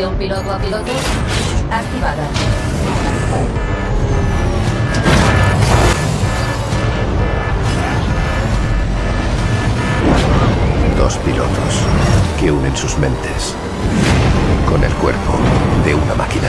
Conexión piloto a piloto activada. Dos pilotos que unen sus mentes con el cuerpo de una máquina.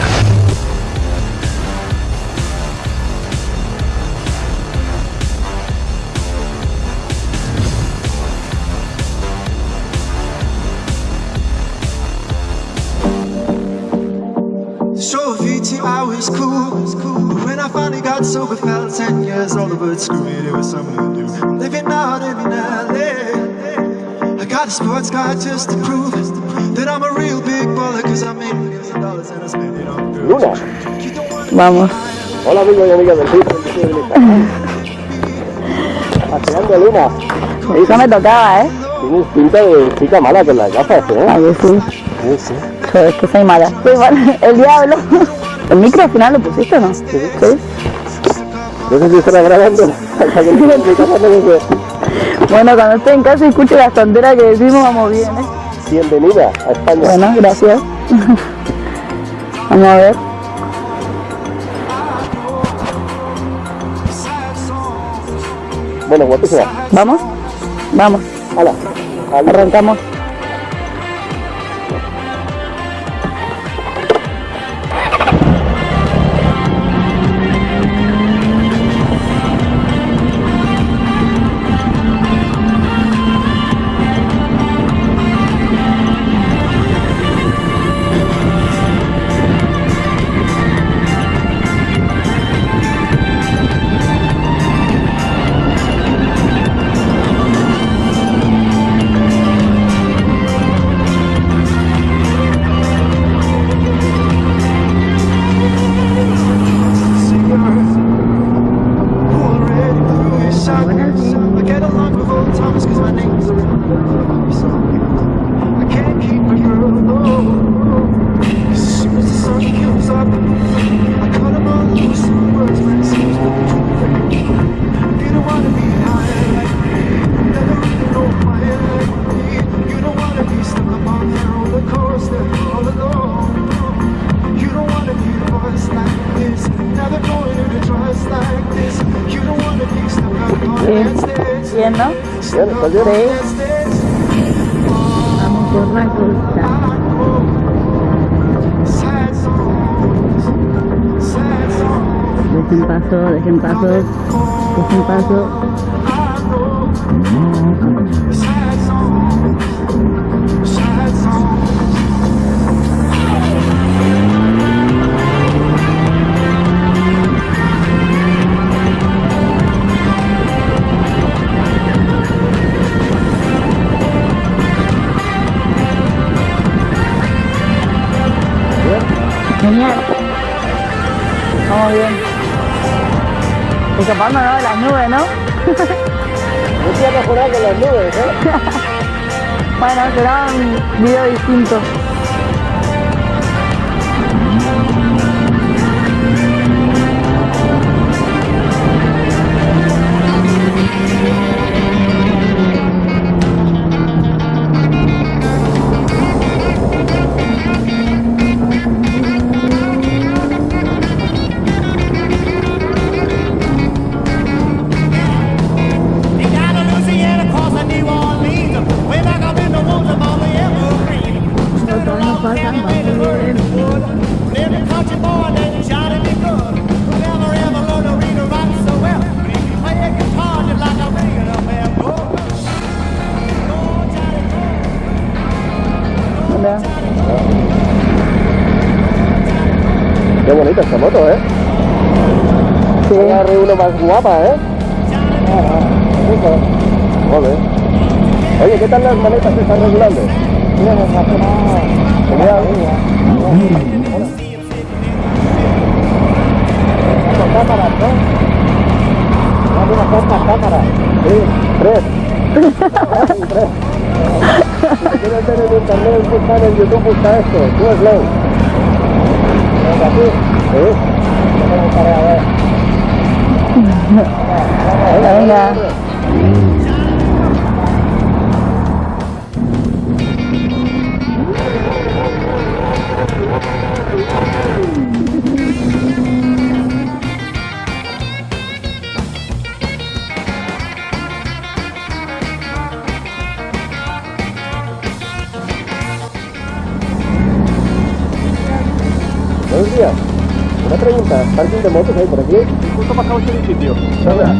Sober, felt 10 years older, but screw it, it was something to do. I'm living out, living LA. I got a sports car just to prove that I'm a real big baller, cause I made millions of dollars and I spend it on girls. Luna. Vamos. Hola amigos y amigas del Facebook. Paseando Luna. Eso me tocaba, ¿eh? Tienes pinta de chica mala con las gafas, ¿eh? A ver, sí. Sí, sí. Es que soy mala. Soy mala. El diablo. ¿El micro al final lo pusiste o no? Sí. No sé si estará grabando. Bueno, cuando esté en casa y escuche las tonteras que decimos, vamos bien, ¿eh? Bienvenida a España. Bueno, gracias. Vamos a ver. Bueno, guapísima. ¿Vamos? Vamos. Hala. Arrancamos. Stage. Bien, ¿no? Bien, ¿estás bien? Sí. Vamos por la costa. Dejen paso, dejen paso. Dejen paso. Genial. Vamos bien. Escapándonos de las nubes, ¿no? No te ha mejorado con las nubes, ¿eh? Bueno, será un video distinto. Bonita esta moto, ¿eh? Sí. Agarre uno más guapa, ¿eh? Joder. Oye, ¿qué tal las maletas que están regulando? Mira, nos hace. Con cámaras, ¿no? Dame unas cuantas cámaras. Sí, tres. tres. Si quieres ver en internet, busca en YouTube, busca esto. Tú slow. Venga, tú. Sí. Yo me buscaré a ver. Venga, venga. Cristian, una pregunta, ¿parking de motos hay por aquí? Justo pasado este edificio. ¿Verdad?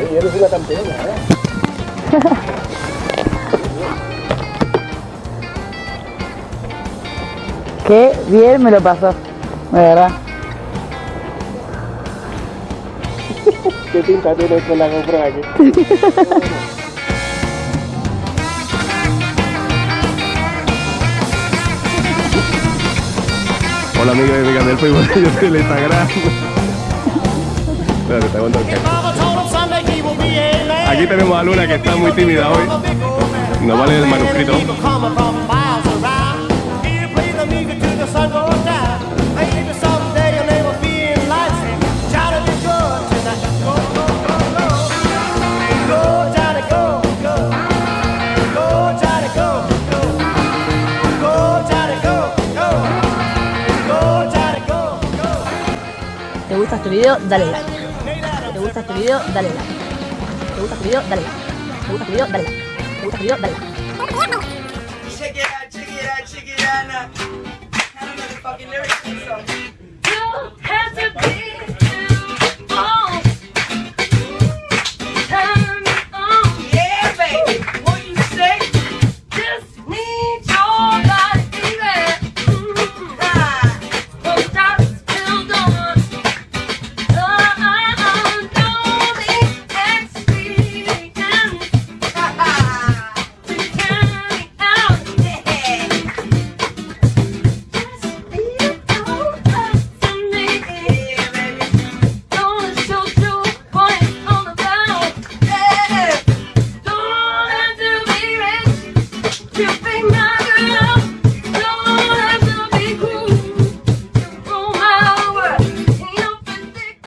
Ey, eres una campeona, ¿eh? Qué bien me lo pasó, de verdad. ¿Qué pinta tiene con la GoPro aquí? Hola amigas y amigas del Facebook, yo soy el Instagram. El. Aquí tenemos a Luna que está muy tímida hoy. No vale el manuscrito. Gusta este video? Dale like. ¿Te gusta este video? Dale like. ¿Te gusta este video? Dale like. ¿Te gusta este video? Dale like. ¿Te gusta este video? Dale like. Check it out, check it out, check it out now. I don't know the fucking lyrics to this song. You have to be